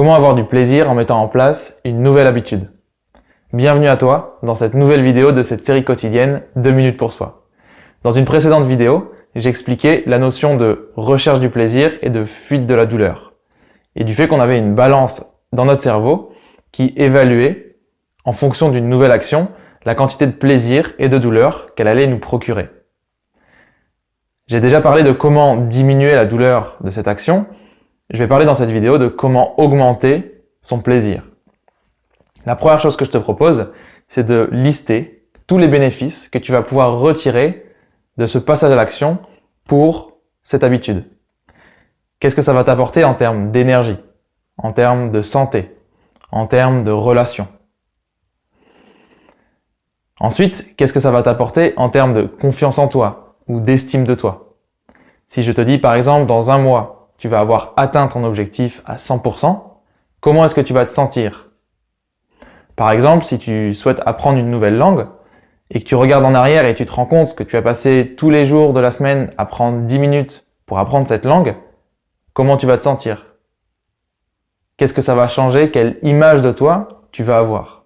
Comment avoir du plaisir en mettant en place une nouvelle habitude? Bienvenue à toi dans cette nouvelle vidéo de cette série quotidienne 2 minutes pour soi. Dans une précédente vidéo, j'expliquais la notion de recherche du plaisir et de fuite de la douleur. Et du fait qu'on avait une balance dans notre cerveau qui évaluait, en fonction d'une nouvelle action, la quantité de plaisir et de douleur qu'elle allait nous procurer. J'ai déjà parlé de comment diminuer la douleur de cette action, je vais parler dans cette vidéo de comment augmenter son plaisir. La première chose que je te propose, c'est de lister tous les bénéfices que tu vas pouvoir retirer de ce passage à l'action pour cette habitude. Qu'est-ce que ça va t'apporter en termes d'énergie, en termes de santé, en termes de relations? Ensuite, qu'est-ce que ça va t'apporter en termes de confiance en toi ou d'estime de toi? Si je te dis par exemple dans un mois, tu vas avoir atteint ton objectif à 100%, comment est-ce que tu vas te sentir? Par exemple, si tu souhaites apprendre une nouvelle langue et que tu regardes en arrière et tu te rends compte que tu as passé tous les jours de la semaine à prendre 10 minutes pour apprendre cette langue, comment tu vas te sentir? Qu'est-ce que ça va changer? Quelle image de toi tu vas avoir?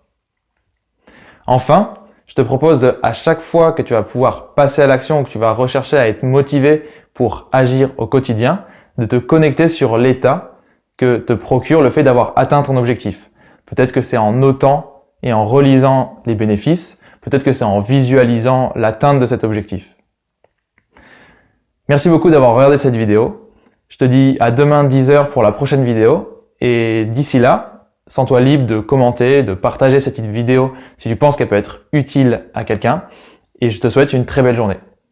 Enfin, je te propose de, à chaque fois que tu vas pouvoir passer à l'action, que tu vas rechercher à être motivé pour agir au quotidien, de te connecter sur l'état que te procure le fait d'avoir atteint ton objectif. Peut-être que c'est en notant et en relisant les bénéfices, peut-être que c'est en visualisant l'atteinte de cet objectif. Merci beaucoup d'avoir regardé cette vidéo. Je te dis à demain 10h pour la prochaine vidéo. Et d'ici là, sens-toi libre de commenter, de partager cette vidéo si tu penses qu'elle peut être utile à quelqu'un. Et je te souhaite une très belle journée.